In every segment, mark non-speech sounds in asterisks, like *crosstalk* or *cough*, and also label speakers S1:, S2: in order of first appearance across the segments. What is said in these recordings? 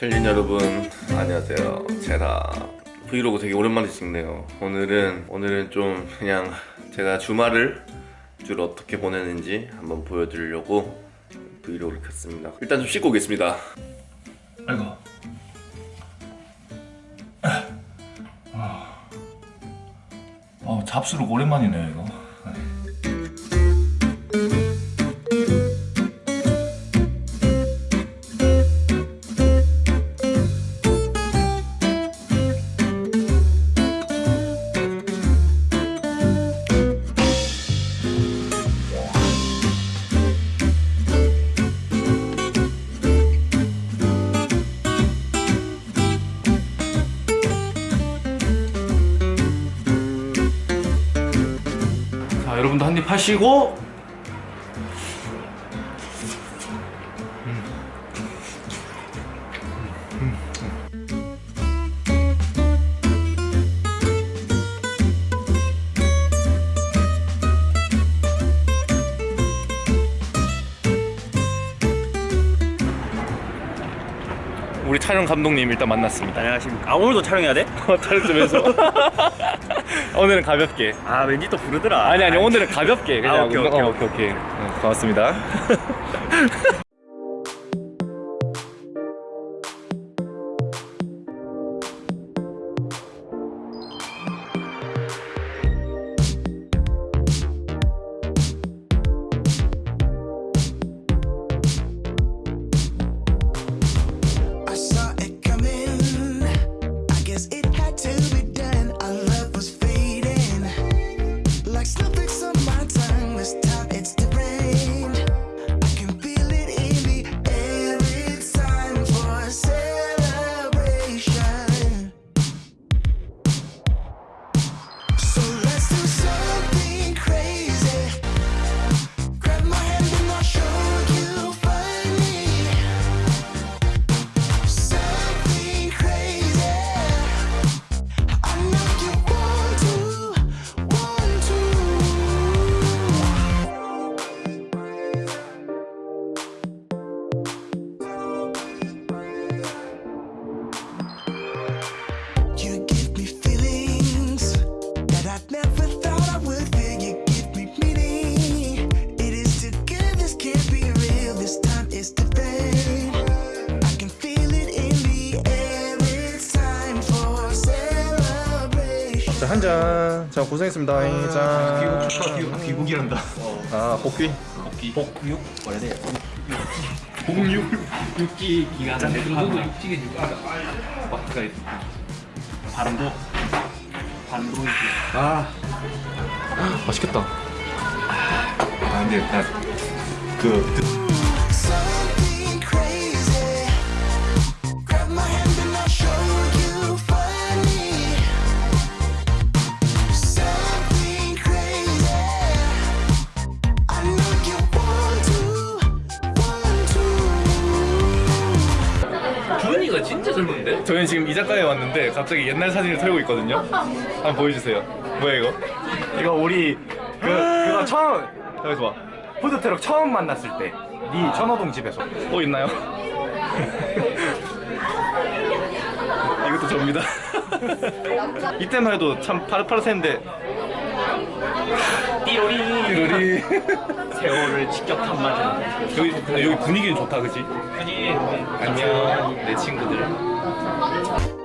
S1: 챌린 여러분 안녕하세요. 제라. 브이로그 되게 오랜만에 찍네요. 오늘은 오늘은 좀 그냥 제가 주말을 주로 어떻게 보내는지 한번 보여드리려고 브이로그를 켰습니다. 일단 좀 씻고 오겠습니다.
S2: 아이고. 어, 잡수록 오랜만이네요 이거 여러분도 한 입 하시고 우리 촬영 감독님 일단 만났습니다
S3: 안녕하십니까. 아 오늘도 촬영해야 돼?
S2: 촬영 좀 해서 *laughs* 오늘은 가볍게.
S3: 아 왠지 또 부르더라.
S2: 아니 아니 오늘은 가볍게. 그냥
S3: 아, 오케이, 오케이,
S2: 어, 오케이. 오케이 어, 고맙습니다 *laughs* 자 고생했습니다. 짠
S3: 귀국이란다.
S2: 아 복귀?
S3: 복육 뭐라 해야 돼?
S2: 복육
S3: 육기 기간. 중국어 육지게 육아. 막가 반도. 반도
S2: 아. 맛있겠다.
S3: 아 근데 나그 진짜 젊은데?
S2: 저희는 지금 이자카야에 왔는데 갑자기 옛날 사진을 털고 있거든요. 한번 보여주세요. 뭐야 이거?
S4: 이거 우리 그 그거 처음 여기서 봐. 푸드트럭 처음 만났을 때네 천호동 집에서.
S2: 또 있나요? *laughs* 이것도 접니다. *laughs* 이때만 해도 참 파릇파릇했는데.
S3: 띠로리.
S2: 우리 *laughs*
S3: 세월을 직격탄 맞은.
S2: 여기 근데 여기 분위기는 좋다 그지?
S3: 아니
S2: 안녕 내 친구들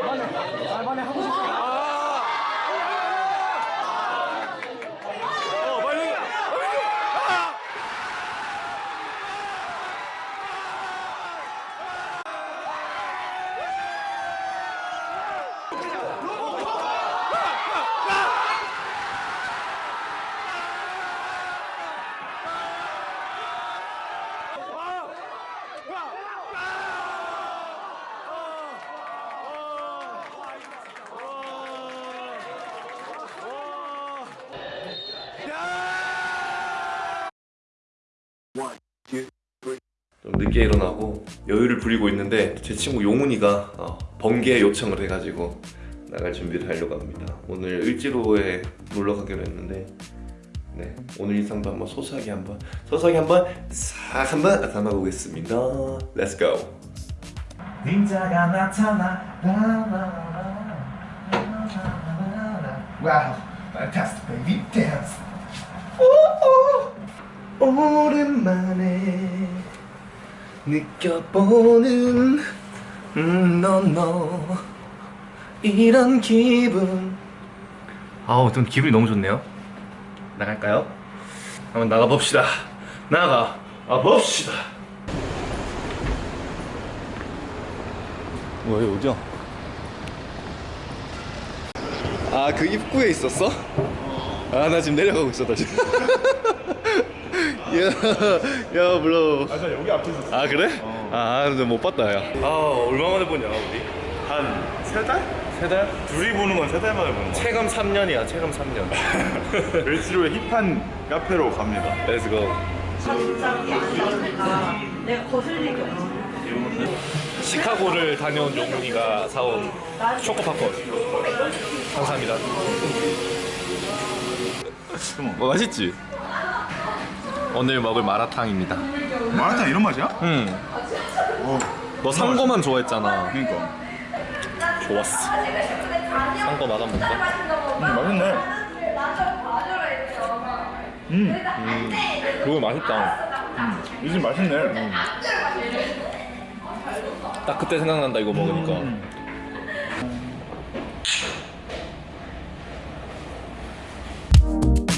S5: 말만에 하고
S4: 싶어. 늦게 일어나고 여유를 부리고 있는데 제 친구 용훈이가 어, 번개 요청을 해가지고 나갈 준비를 하려고 합니다. 오늘 을지로에 놀러 가기로 했는데 네 오늘 일상도 한번 소소하게 한번 소소하게 한번 싹 한번 담아보겠습니다. Let's go.
S6: 닌자가 나타나 wow fantastic baby dance
S4: 오랜만에 느껴보는 음, 너너. 이런 기분. 아우 좀 기분이 너무 좋네요. 나갈까요? 한번 나가봅시다. 나가. 아 봅시다. 뭐야 어디야? 아그 입구에 있었어? 아 나 지금 내려가고 있었다 지금 *laughs* 야, 야, 물론.
S1: 아, 나 여기 앞에 있었어.
S4: 아 그래? 아, 근데 못 봤다, 야. 아, 얼마 만에 보냐, 우리?
S1: 한 세 달?
S4: 세 달?
S1: 둘이 보는 건 세 달 만에 보는 거.
S4: 체감 3년이야, 체감 3년.
S1: 을지로의 *laughs* 힙한 카페로 갑니다.
S4: Let's go.
S7: 장장이 아니라 내가 거슬리게 없어.
S4: 시카고를 다녀온 용문이가 사온 초코 팝콘. 감사합니다. 뭐 맛있지? 오늘 먹을 마라탕입니다.
S1: 마라탕 이런 맛이야?
S4: 응. 너 산 거만 좋아했잖아.
S1: 그러니까.
S4: 좋았어. 산거맛 한번 볼까?
S1: 음, 맛있네.
S4: 그거 맛있다.
S1: 요즘 맛있네.
S4: 딱 그때 생각난다 이거 먹으니까. 여기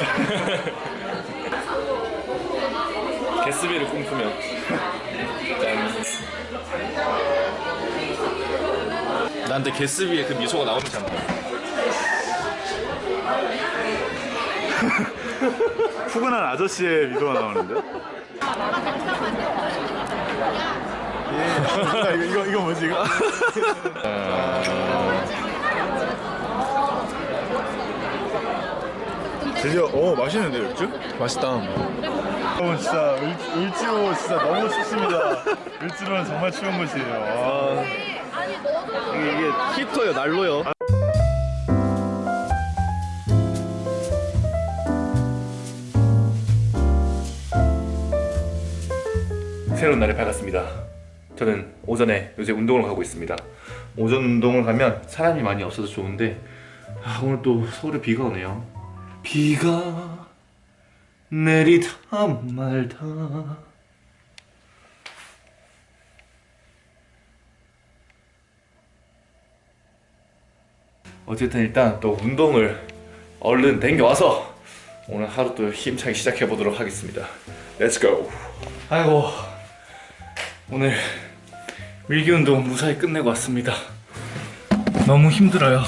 S4: *laughs* 게스비를 꿈꾸며. 짠. 나한테 게스비의 그 미소가 나오면 참. *laughs*
S1: 푸근한 아저씨의 미소가 나오는데? 예. 이거, 이거, 이거 뭐지, 이거? *laughs* 드디어, 오, 맛있는데, 맥주?
S4: 맛있다.
S1: 여러분, 진짜, 을, 을지로 진짜 너무 춥습니다. 을지로는 정말 추운 곳이에요. 아,
S4: 이게, 히터요, 난로요. 새로운 날이 밝았습니다. 저는 오전에 요새 운동을 가고 있습니다. 오전 운동을 가면 사람이 많이 없어서 좋은데 아, 오늘 또 서울에 비가 오네요. 비가 내리다 말다. 어쨌든 일단 또 운동을 얼른 댕겨와서 오늘 하루 또 힘차게 시작해 보도록 하겠습니다. Go. 아이고 오늘 밀기 운동 무사히 끝내고 왔습니다. 너무 힘들어요.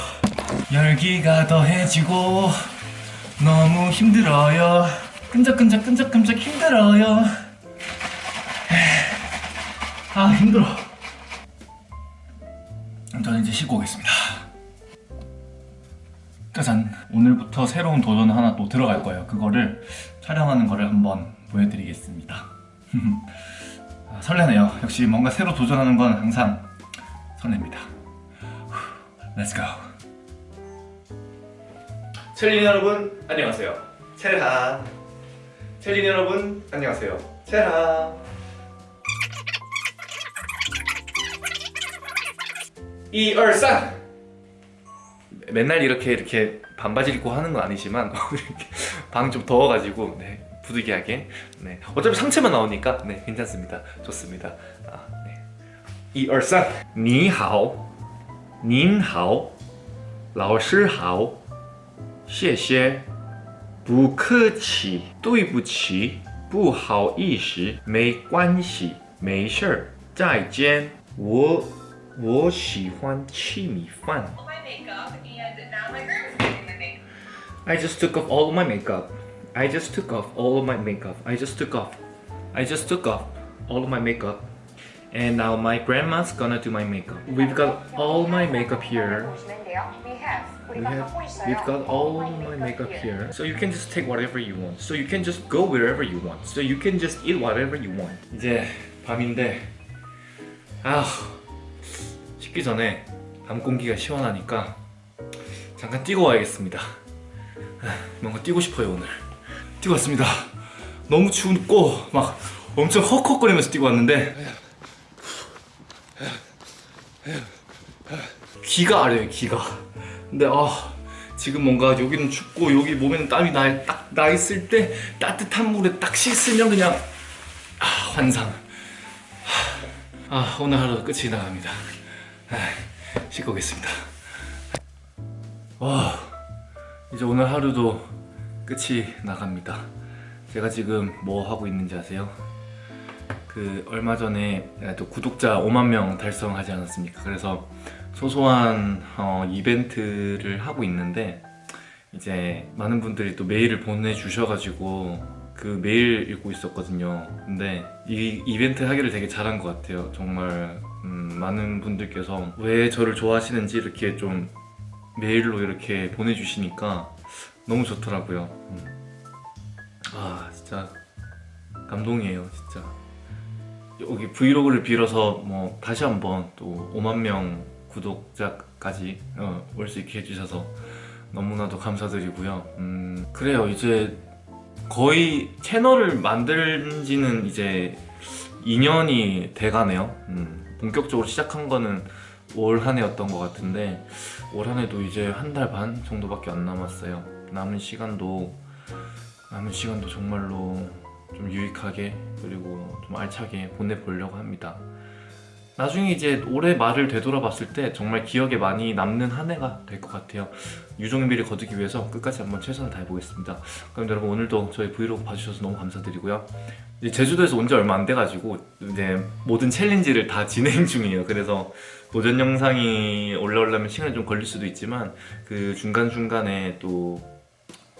S4: 열기가 더해지고 너무 힘들어요. 끈적끈적 끈적끈적 힘들어요. 아 힘들어. 저는 이제 씻고 오겠습니다. 짜잔 오늘부터 새로운 도전 하나 또 들어갈 거예요 그거를 촬영하는 거를 한번 보여드리겠습니다 *laughs* 아, 설레네요 역시 뭔가 새로 도전하는 건 항상 설렙니다 Let's go 첼린 여러분 안녕하세요. 첼하 첼린 여러분 안녕하세요. 첼하 이얼3 맨날 이렇게 이렇게 반바지 입고 하는 건 아니지만 *laughs* 방 좀 더워가지고 네, 부득이하게. 네. 어차피 상체만 나오니까 네, 괜찮습니다. 좋습니다. 아, 네. 이얼3 니하오. 닌하오. 라오시하오. 谢谢不客气对不起不好意思没关系没事儿再见我 我喜欢吃米饭。
S8: my makeup and now my girl is doing my makeup.
S4: I just took off all of my makeup. I just took off all of my makeup. I just took off. I just took off all of my makeup. And now my grandma's gonna do my makeup. We've got all my makeup here.
S8: We have.
S4: We have, we've got all my makeup here. So you can just take whatever you want. So you can just go wherever you want. So you can just eat whatever you want. 이제 밤인데 아 식기 전에 밤 공기가 시원하니까 잠깐 뛰고 와야겠습니다. 아, 뭔가 뛰고 싶어요 오늘. 뛰고 왔습니다. 너무 춥고 막 엄청 헉헉거리면서 뛰고 왔는데 기가 아려요 기가. 근데 아 지금 뭔가 여기는 춥고 여기 몸에는 땀이 나, 딱, 나 있을 때 따뜻한 물에 딱 씻으면 그냥 아 환상. 아, 아 오늘 하루 끝이 나갑니다. 아, 씻고 오겠습니다. 와 이제 오늘 하루도 끝이 나갑니다. 제가 지금 뭐 하고 있는지 아세요? 그 얼마 전에 또 구독자 5만 명 달성하지 않았습니까? 그래서 소소한 어, 이벤트를 하고 있는데 이제 많은 분들이 또 메일을 보내주셔가지고 그 메일 읽고 있었거든요. 근데 이 이벤트 하기를 되게 잘한 것 같아요. 정말 음, 많은 분들께서 왜 저를 좋아하시는지 이렇게 좀 메일로 이렇게 보내주시니까 너무 좋더라고요. 음. 아 진짜 감동이에요, 진짜. 여기 브이로그를 빌어서 뭐 다시 한번 또 5만 명 구독자까지 어, 올수 있게 해주셔서 너무나도 감사드리고요. 음, 그래요. 이제 거의 채널을 만든 지는 이제 2년이 돼가네요. 음, 본격적으로 시작한 거는 올 한 해였던 것 같은데 올 한 해도 이제 한 달 반 정도밖에 안 남았어요. 남은 시간도 남은 시간도 정말로 좀 유익하게 그리고 좀 알차게 보내보려고 합니다. 나중에 이제 올해 말을 되돌아봤을 때 정말 기억에 많이 남는 한 해가 될 것 같아요. 유종일미를 거두기 위해서 끝까지 한번 최선을 다해보겠습니다. 그럼 여러분 오늘도 저희 브이로그 봐주셔서 너무 감사드리고요. 제주도에서 온 지 얼마 안 돼가지고 이제 모든 챌린지를 다 *laughs* 진행 중이에요. 그래서 도전 영상이 올라오려면 시간이 좀 걸릴 수도 있지만 그 중간중간에 또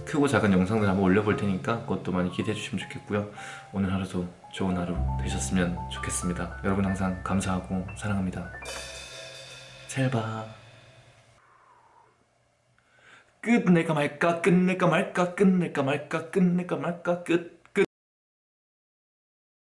S4: 크고 작은 영상들 한번 올려볼 테니까 그것도 많이 기대해 주시면 좋겠고요. 오늘 하루도 좋은 하루 되셨으면 좋겠습니다. 여러분 항상 감사하고 사랑합니다. 잘봐. 끝낼까 말까 끝낼까 말까 끝낼까 말까 끝낼까 말까 끝